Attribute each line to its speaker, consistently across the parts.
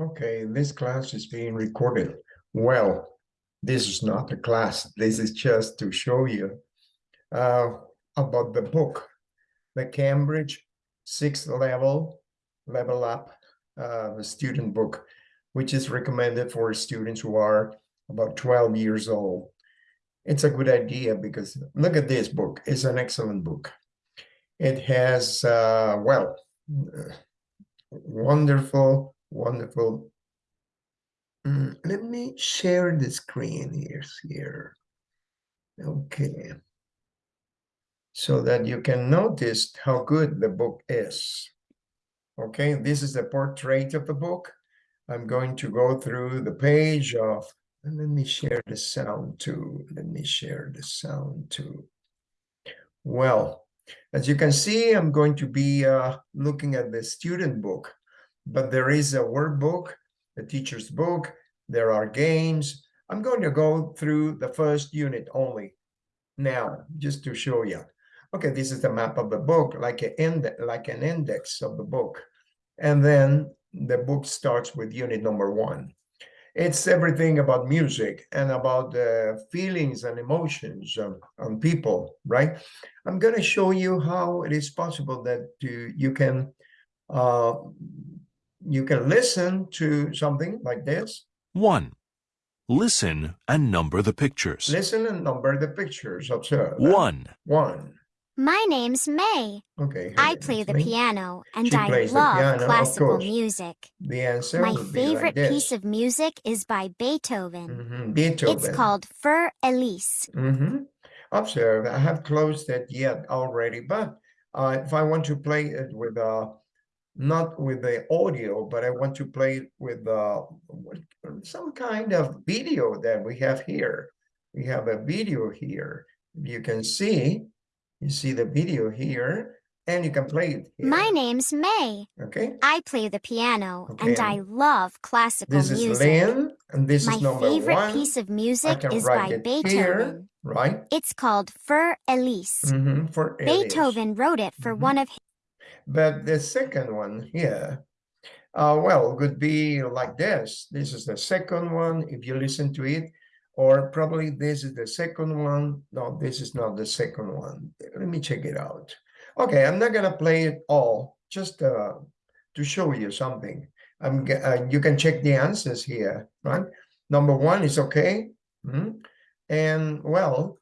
Speaker 1: Okay, this class is being recorded. Well, this is not a class. This is just to show you uh, about the book, the Cambridge sixth level, level up, uh, student book, which is recommended for students who are about 12 years old. It's a good idea because look at this book. It's an excellent book. It has, uh, well, uh, wonderful Wonderful. Mm, let me share the screen here, here. Okay. So that you can notice how good the book is. Okay, this is the portrait of the book. I'm going to go through the page of, let me share the sound too. Let me share the sound too. Well, as you can see, I'm going to be uh, looking at the student book but there is a workbook, a teacher's book, there are games. I'm going to go through the first unit only now, just to show you. Okay, this is the map of the book, like an, like an index of the book. And then the book starts with unit number one. It's everything about music and about the feelings and emotions of, on people, right? I'm going to show you how it is possible that you, you can uh, you can listen to something like this.
Speaker 2: 1. Listen and number the pictures.
Speaker 1: Listen and number the pictures. Observe.
Speaker 2: 1.
Speaker 1: One.
Speaker 3: My name's May.
Speaker 1: Okay.
Speaker 3: I play the
Speaker 1: me.
Speaker 3: piano and
Speaker 1: She
Speaker 3: I
Speaker 1: plays the
Speaker 3: love
Speaker 1: piano,
Speaker 3: classical
Speaker 1: course.
Speaker 3: music.
Speaker 1: The answer
Speaker 3: My
Speaker 1: would be like
Speaker 3: favorite
Speaker 1: this.
Speaker 3: piece of music is by Beethoven.
Speaker 1: Mhm, Beethoven.
Speaker 3: It's called Fur Elise.
Speaker 1: Mhm. Observe. I have closed it yet already, but uh, if I want to play it with uh, not with the audio, but I want to play it with uh, some kind of video that we have here. We have a video here. You can see, you see the video here, and you can play it here.
Speaker 3: My name's May.
Speaker 1: Okay,
Speaker 3: I play the piano and I love classical
Speaker 1: this is
Speaker 3: music.
Speaker 1: Lynn, and this
Speaker 3: My
Speaker 1: is number
Speaker 3: favorite
Speaker 1: one.
Speaker 3: piece of music is by Beethoven.
Speaker 1: here, right?
Speaker 3: It's called Fur Elise.
Speaker 1: For Elise.
Speaker 3: Beethoven wrote it for
Speaker 1: Mhm.
Speaker 3: one of his
Speaker 1: But the second one here, uh, well, could be like this. This is the second one, if you listen to it, or probably this is the second one. No, this is not the second one. Let me check it out. Okay, I'm not gonna play it all, just uh, to show you something. I'm, uh, you can check the answers here, right? Number one is okay. Mhm. And well,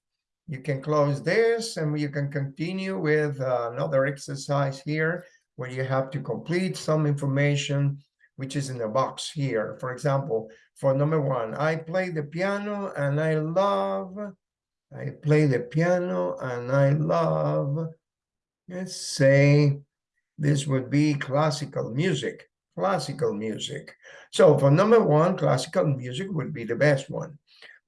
Speaker 1: you can close this and you can continue with uh, another exercise here where you have to complete some information which is in the box here. For example, for number one, I play the piano and I love, I play the piano and I love, let's say this would be classical music, classical music. So for number one, classical music would be the best one.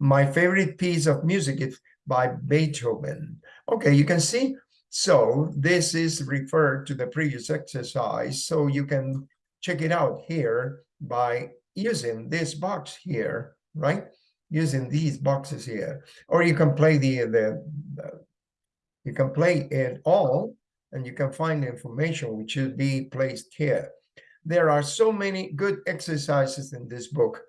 Speaker 1: My favorite piece of music is by Beethoven. Okay, you can see. So this is referred to the previous exercise. So you can check it out here by using this box here, right? Using these boxes here, or you can play the, the, the you can play it all and you can find information which should be placed here. There are so many good exercises in this book,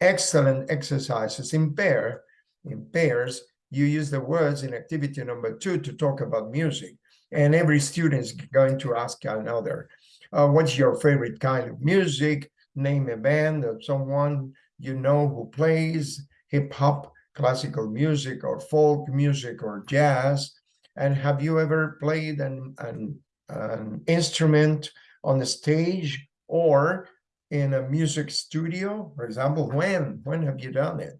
Speaker 1: excellent exercises in pair, in pairs, you use the words in activity number two to talk about music. And every student is going to ask another, uh, what's your favorite kind of music? Name a band of someone you know who plays hip hop, classical music, or folk music, or jazz. And have you ever played an, an, an instrument on the stage or in a music studio? For example, when? When have you done it?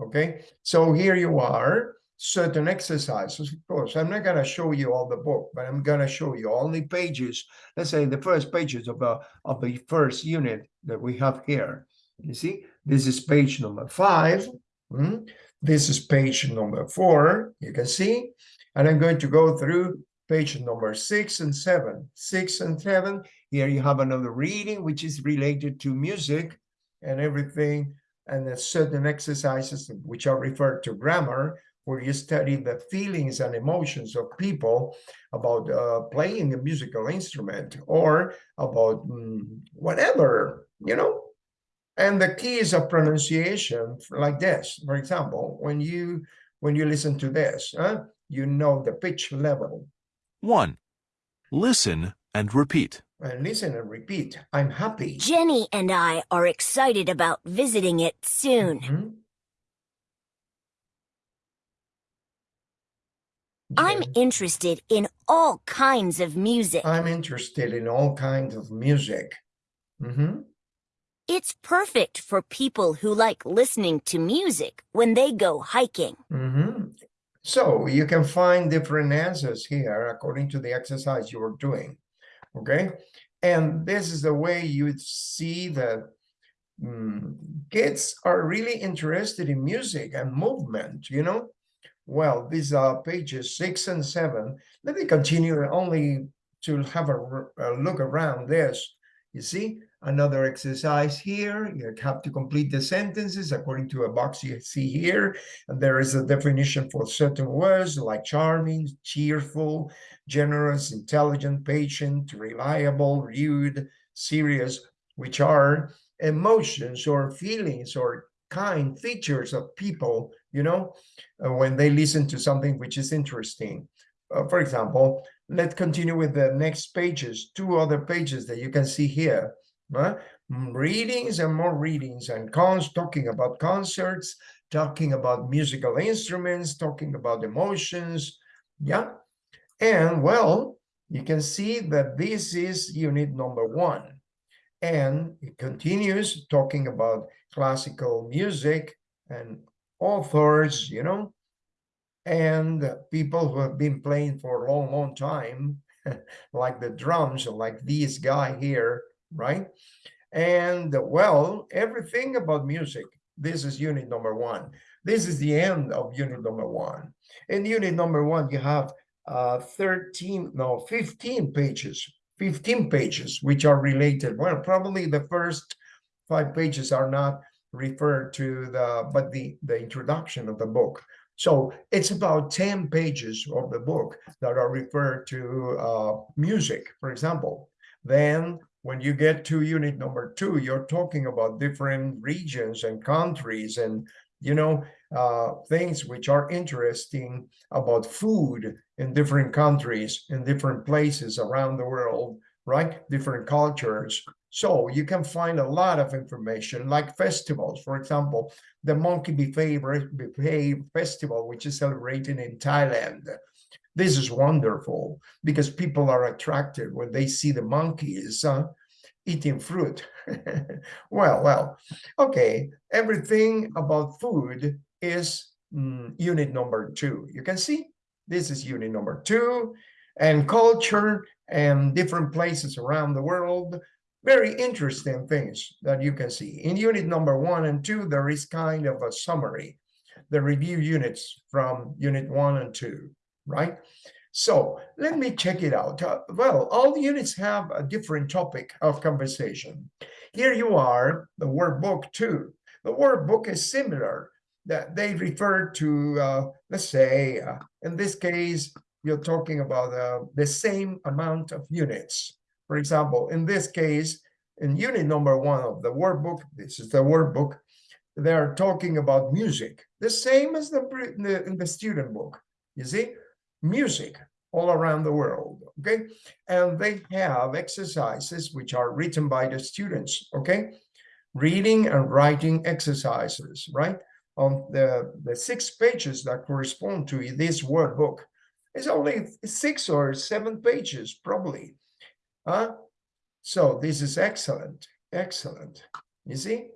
Speaker 1: Okay, so here you are, certain exercises. Of course, I'm not going to show you all the book, but I'm going to show you only pages. Let's say the first pages of the of the first unit that we have here. You see, this is page number five. Hmm? This is page number four. You can see, and I'm going to go through page number six and seven. Six and seven. Here you have another reading, which is related to music and everything and certain exercises which are referred to grammar, where you study the feelings and emotions of people about uh, playing a musical instrument or about mm, whatever, you know. And the keys of pronunciation like this, for example, when you when you listen to this, huh, you know the pitch level.
Speaker 2: 1. Listen and repeat.
Speaker 1: And listen and repeat. I'm happy.
Speaker 4: Jenny and I are excited about visiting it soon.
Speaker 1: Mhm.
Speaker 4: I'm interested in all kinds of music.
Speaker 1: I'm interested in all kinds of music. Mm -hmm.
Speaker 4: It's perfect for people who like listening to music when they go hiking.
Speaker 1: Mm -hmm. So you can find different answers here according to the exercise you are doing. Okay. And this is the way you would see that mm, kids are really interested in music and movement, you know? Well, these are pages six and seven. Let me continue only to have a look around this. You see, another exercise here. You have to complete the sentences according to a box you see here. And there is a definition for certain words like charming, cheerful, generous, intelligent, patient, reliable, rude, serious, which are emotions or feelings or kind features of people, you know, uh, when they listen to something which is interesting. Uh, for example, let's continue with the next pages, two other pages that you can see here. Readings and more readings and cons talking about concerts, talking about musical instruments, talking about emotions. Yeah. And well, you can see that this is unit number one. And it continues talking about classical music and authors, you know, and people who have been playing for a long, long time, like the drums, like this guy here, right? And well, everything about music. This is unit number one. This is the end of unit number one. In unit number one, you have uh 13, no, 15 pages, 15 pages, which are related. Well, probably the first five pages are not referred to the, but the, the introduction of the book. So it's about 10 pages of the book that are referred to uh, music, for example. Then when you get to unit number two, you're talking about different regions and countries and, you know, uh, things which are interesting about food in different countries, in different places around the world, right? Different cultures. So you can find a lot of information like festivals, for example, the Monkey Buffet, Festival, which is celebrated in Thailand. This is wonderful because people are attracted when they see the monkeys uh, eating fruit. well, well, okay. Everything about food is mm, unit number two. You can see this is unit number two and culture and different places around the world. Very interesting things that you can see. In unit number one and two, there is kind of a summary, the review units from unit one and two, right? So let me check it out. Uh, well, all the units have a different topic of conversation. Here you are, the workbook two. The workbook is similar that they refer to, uh, let's say, uh, in this case, you're talking about uh, the same amount of units. For example, in this case, in unit number one of the workbook, this is the workbook, they're talking about music, the same as the, the in the student book. You see, music all around the world. Okay, and they have exercises which are written by the students. Okay, reading and writing exercises. Right on the the six pages that correspond to this workbook. It's only six or seven pages, probably. Huh? So this is excellent, excellent. You see,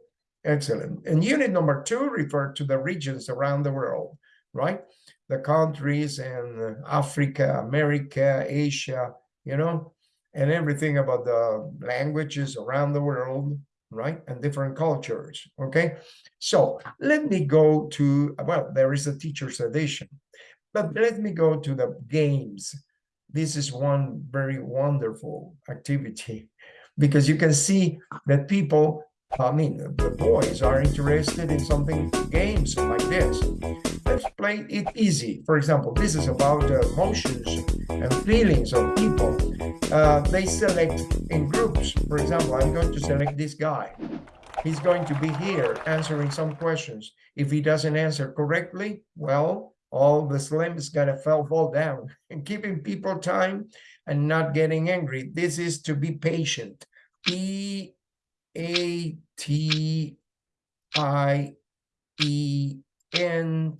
Speaker 1: excellent. And unit number two referred to the regions around the world, right? The countries and uh, Africa, America, Asia, you know, and everything about the languages around the world, right? And different cultures, okay? So let me go to, well, there is a teacher's edition, but let me go to the games. This is one very wonderful activity because you can see that people, I mean, the boys are interested in something, games like this. Let's play it easy. For example, this is about uh, emotions and feelings of people. Uh, they select in groups. For example, I'm going to select this guy. he's going to be here answering some questions. If he doesn't answer correctly, well, all the slim is gonna fall fall down and keeping people time and not getting angry. This is to be patient. E A T I E N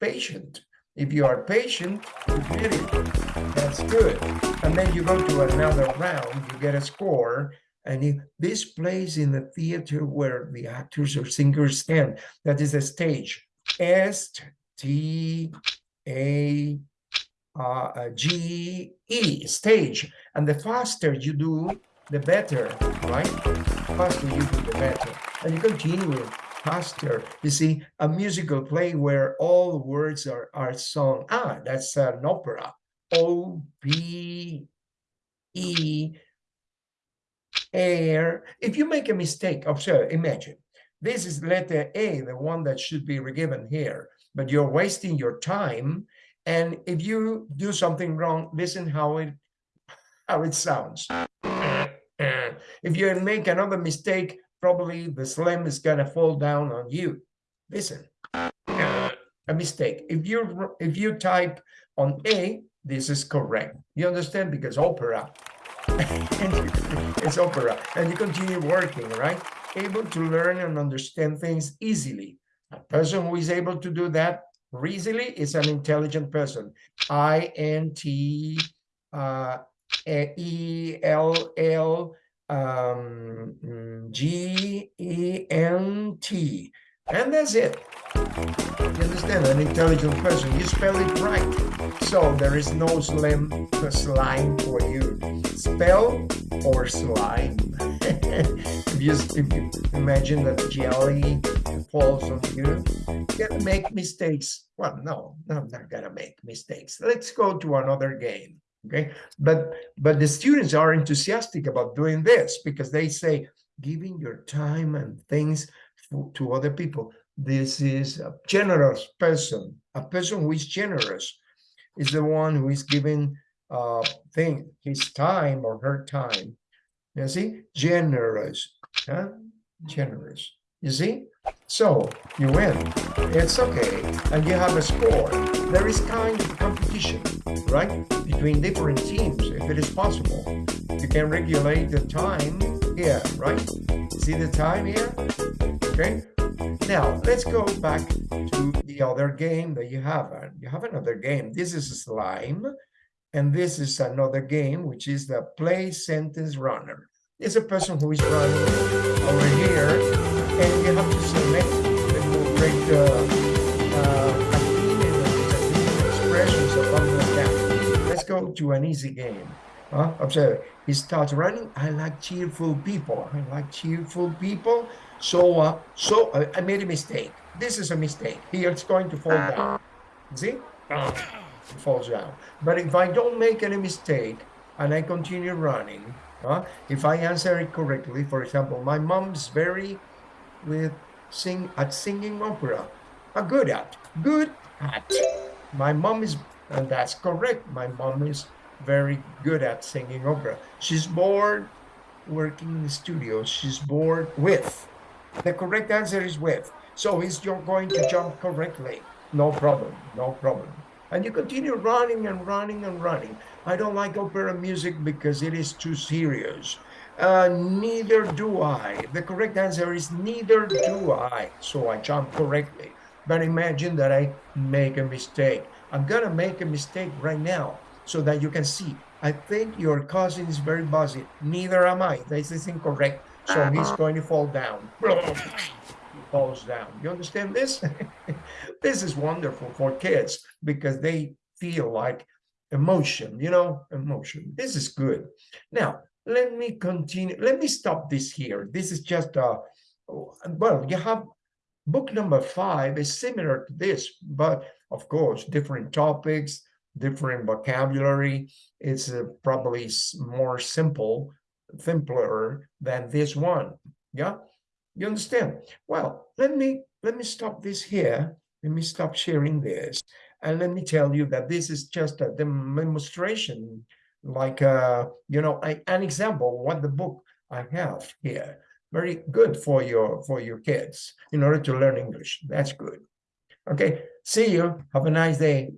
Speaker 1: patient. If you are patient, you get it. That's good. And then you go to another round, you get a score, and if this plays in the theater where the actors or singers stand, that is a stage. S T A uh, G E stage. And the faster you do, the better, right? Faster you do, the better. And you continue faster. You see, a musical play where all words are, are sung. Ah, that's an opera. O P E air. If you make a mistake, observe, imagine, this is letter A, the one that should be given here, but you're wasting your time. And if you do something wrong, listen how it how it sounds. If you make another mistake, probably the slam is gonna fall down on you. Listen, a mistake. If you if you type on A, this is correct. You understand because opera it's opera and you continue working right able to learn and understand things easily a person who is able to do that easily is an intelligent person i n t uh e l l um g e n t. And that's it. You understand? An intelligent person you spell it right. So there is no slim slime for you. Spell or slime. If you imagine that jelly falls on you you can make mistakes. Well no i'm not gonna make mistakes. Let's go to another game okay but but the students are enthusiastic about doing this because they say giving your time and things to other people this is a generous person. A person who is generous is the one who is giving uh thing his time or her time. You see, generous, huh? Generous. You see? So you win. It's okay, and you have a score. There is kind of competition, right, between different teams, if it is possible. You can regulate the time here, right? See the time here? Okay. Now, let's go back to the other game that you have. You have another game. This is slime, and this is another game, which is the play sentence runner. It's a person who is running over here, and you have to select the correct uh, uh, expressions above the down. Let's go to an easy game. Huh? Observe, he starts running. I like cheerful people. I like cheerful people. So, uh, so uh, I made a mistake. This is a mistake. Here it's going to fall down. See? It falls down. But if I don't make any mistake and I continue running, if I answer it correctly, for example, my mom's very with sing at singing opera. Uh, good at, good at. My mom is, and that's correct. My mom is very good at singing opera. She's bored working in the studio. She's bored with. The correct answer is with. So is you're going to jump correctly. No problem, no problem. And you continue running and running and running. I don't like opera music because it is too serious. Uh, neither do I. The correct answer is neither do I. So I jump correctly. But imagine that I make a mistake. I'm gonna make a mistake right now so that you can see. I think your cousin is very busy. Neither am I. This is incorrect. So he's going to fall down. Falls down. You understand this? this is wonderful for kids because they feel like emotion, you know, emotion. This is good. Now, let me continue. Let me stop this here. This is just a, well, you have book number five is similar to this, but of course, different topics, different vocabulary. It's uh, probably more simple, simpler than this one. Yeah, you understand? Well, let me let me stop this here. Let me stop sharing this, and let me tell you that this is just a demonstration, like uh, you know, an example what the book I have here. very good for your for your kids in order to learn English. That's good. Okay, see you. Have a nice day.